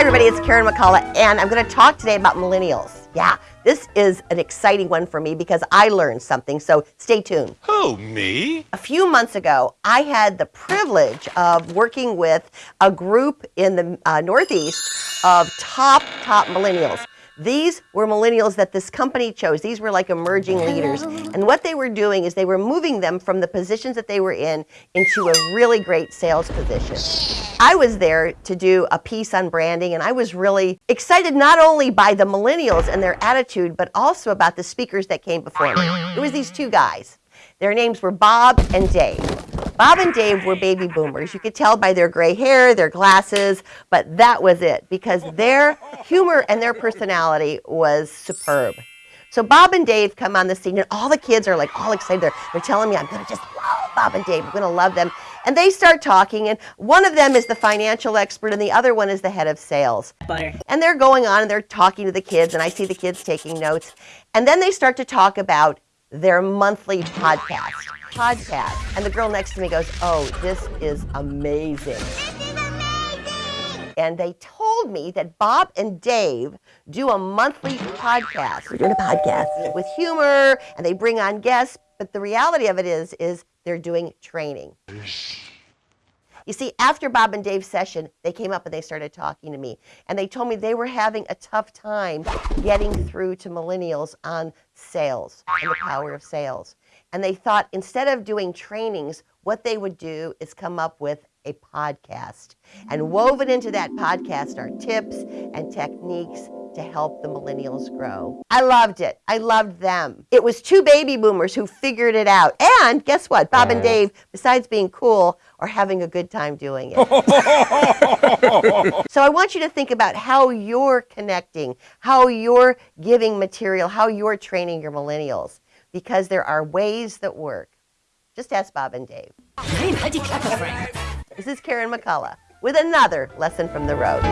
everybody, it's Karen McCullough, and I'm going to talk today about millennials. Yeah, this is an exciting one for me because I learned something, so stay tuned. Who, me? A few months ago, I had the privilege of working with a group in the uh, Northeast of top, top millennials. These were millennials that this company chose. These were like emerging mm-hmm. leaders. And what they were doing is they were moving them from the positions that they were in into a really great sales position. I was there to do a piece on branding, and I was really excited not only by the millennials and their attitude, but also about the speakers that came before me. It was these two guys. Their names were Bob and Dave. Bob and Dave were baby boomers. You could tell by their gray hair, their glasses, but that was it because their humor and their personality was superb. So Bob and Dave come on the scene, and all the kids are like all excited. They're, they're telling me, I'm going to just love Bob and Dave. I'm going to love them. And they start talking, and one of them is the financial expert, and the other one is the head of sales. Butter. And they're going on and they're talking to the kids, and I see the kids taking notes. And then they start to talk about their monthly podcast. Podcast. And the girl next to me goes, Oh, this is amazing. This is amazing. And they told me that Bob and Dave do a monthly podcast. We're doing a podcast with humor and they bring on guests, but the reality of it is is they're doing training. You see, after Bob and Dave's session, they came up and they started talking to me. And they told me they were having a tough time getting through to millennials on sales and the power of sales. And they thought instead of doing trainings, what they would do is come up with a podcast. And woven into that podcast are tips and techniques to help the millennials grow. I loved it. I loved them. It was two baby boomers who figured it out. And guess what? Bob and Dave, besides being cool, are having a good time doing it. so I want you to think about how you're connecting, how you're giving material, how you're training your millennials, because there are ways that work. Just ask Bob and Dave. Die Klappe, This is Karen McCullough with another lesson from the road.